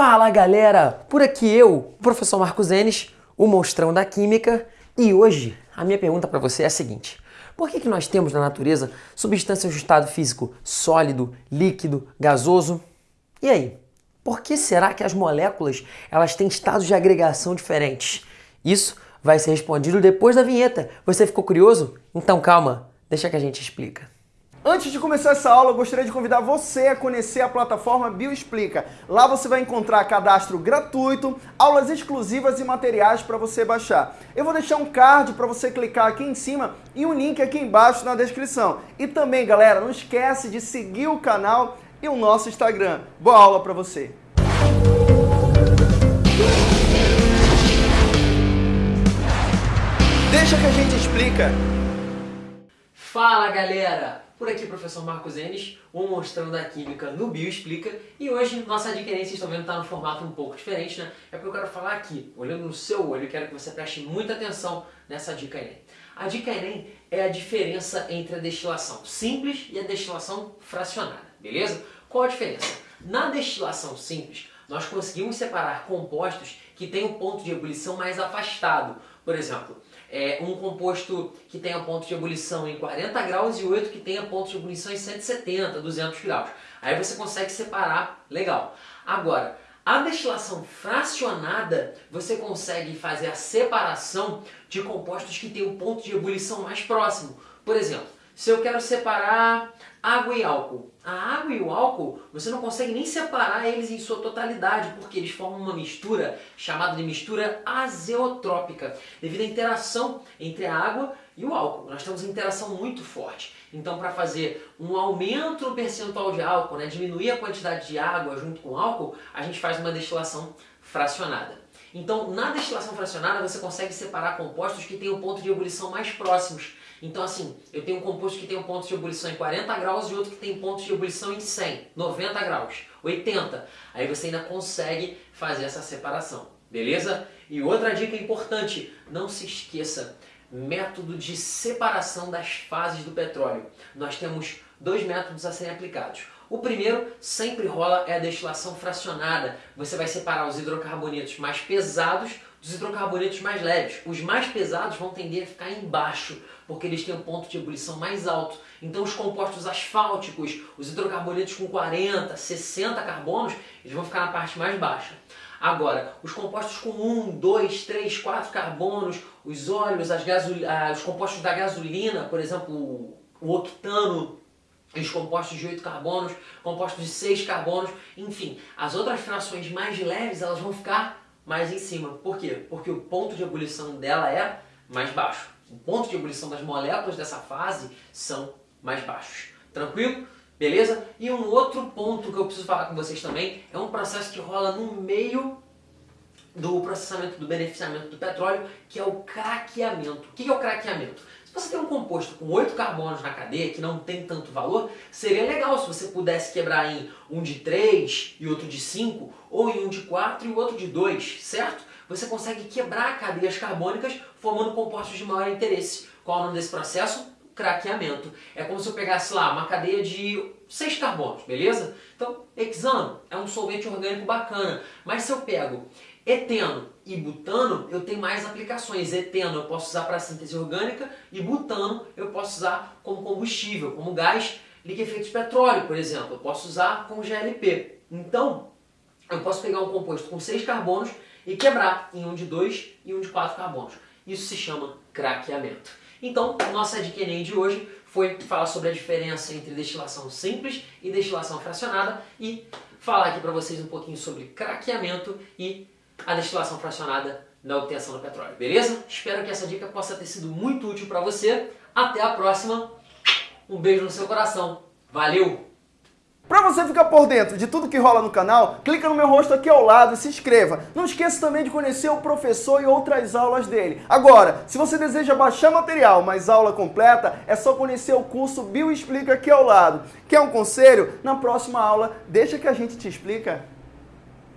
Fala galera, por aqui eu, o professor Marcos Enes, o monstrão da química, e hoje a minha pergunta para você é a seguinte: por que, que nós temos na natureza substâncias de estado físico sólido, líquido, gasoso? E aí, por que será que as moléculas elas têm estados de agregação diferentes? Isso vai ser respondido depois da vinheta. Você ficou curioso? Então calma, deixa que a gente explica. Antes de começar essa aula, eu gostaria de convidar você a conhecer a plataforma Bioexplica. Lá você vai encontrar cadastro gratuito, aulas exclusivas e materiais para você baixar. Eu vou deixar um card para você clicar aqui em cima e um link aqui embaixo na descrição. E também, galera, não esquece de seguir o canal e o nosso Instagram. Boa aula para você! Deixa que a gente explica. Fala galera! Por aqui, professor Marcos Enes, o Mostrando a Química no Bio Explica. E hoje, nossa vocês estão vendo, está no formato um pouco diferente, né? É porque eu quero falar aqui, olhando no seu olho, quero que você preste muita atenção nessa dica Enem. A dica Enem é a diferença entre a destilação simples e a destilação fracionada, beleza? Qual a diferença? Na destilação simples, nós conseguimos separar compostos que têm um ponto de ebulição mais afastado. Por exemplo, é, um composto que tenha ponto de ebulição em 40 graus e outro que tenha ponto de ebulição em 170, 200 graus. Aí você consegue separar legal. Agora, a destilação fracionada, você consegue fazer a separação de compostos que têm um ponto de ebulição mais próximo. Por exemplo, se eu quero separar água e álcool. A água e o álcool, você não consegue nem separar eles em sua totalidade, porque eles formam uma mistura chamada de mistura azeotrópica, devido à interação entre a água e o álcool. Nós temos uma interação muito forte. Então, para fazer um aumento no percentual de álcool, né, diminuir a quantidade de água junto com o álcool, a gente faz uma destilação fracionada. Então, na destilação fracionada, você consegue separar compostos que têm um ponto de ebulição mais próximos. Então, assim, eu tenho um composto que tem um ponto de ebulição em 40 graus e outro que tem ponto de ebulição em 100, 90 graus, 80. Aí você ainda consegue fazer essa separação, beleza? E outra dica importante, não se esqueça, método de separação das fases do petróleo. Nós temos dois métodos a serem aplicados. O primeiro sempre rola é a destilação fracionada. Você vai separar os hidrocarbonetos mais pesados dos hidrocarbonetos mais leves. Os mais pesados vão tender a ficar embaixo, porque eles têm um ponto de ebulição mais alto. Então os compostos asfálticos, os hidrocarbonetos com 40, 60 carbonos, eles vão ficar na parte mais baixa. Agora, os compostos com 1, 2, 3, 4 carbonos, os óleos, as gasol... ah, os compostos da gasolina, por exemplo, o octano, os compostos de 8 carbonos, compostos de 6 carbonos, enfim, as outras frações mais leves elas vão ficar mais em cima. Por quê? Porque o ponto de ebulição dela é mais baixo. O ponto de ebulição das moléculas dessa fase são mais baixos. Tranquilo? Beleza? E um outro ponto que eu preciso falar com vocês também é um processo que rola no meio do processamento do beneficiamento do petróleo, que é o craqueamento. O que é o craqueamento? Você tem um composto com 8 carbonos na cadeia, que não tem tanto valor, seria legal se você pudesse quebrar em um de 3 e outro de 5, ou em um de 4 e outro de 2, certo? Você consegue quebrar cadeias carbônicas formando compostos de maior interesse. Qual é o nome desse processo? craqueamento. É como se eu pegasse lá uma cadeia de 6 carbonos, beleza? Então, hexano é um solvente orgânico bacana, mas se eu pego eteno e butano, eu tenho mais aplicações. Eteno eu posso usar para síntese orgânica e butano eu posso usar como combustível, como gás liquefeito de petróleo, por exemplo. Eu posso usar como GLP. Então, eu posso pegar um composto com 6 carbonos e quebrar em um de 2 e um de 4 carbonos. Isso se chama craqueamento. Então, nossa dica Enem de hoje foi falar sobre a diferença entre destilação simples e destilação fracionada e falar aqui para vocês um pouquinho sobre craqueamento e a destilação fracionada na obtenção do petróleo, beleza? Espero que essa dica possa ter sido muito útil para você. Até a próxima. Um beijo no seu coração. Valeu! Para você ficar por dentro de tudo que rola no canal, clica no meu rosto aqui ao lado e se inscreva. Não esqueça também de conhecer o professor e outras aulas dele. Agora, se você deseja baixar material, mas aula completa, é só conhecer o curso Bio Explica aqui ao lado. Quer um conselho? Na próxima aula, deixa que a gente te explica.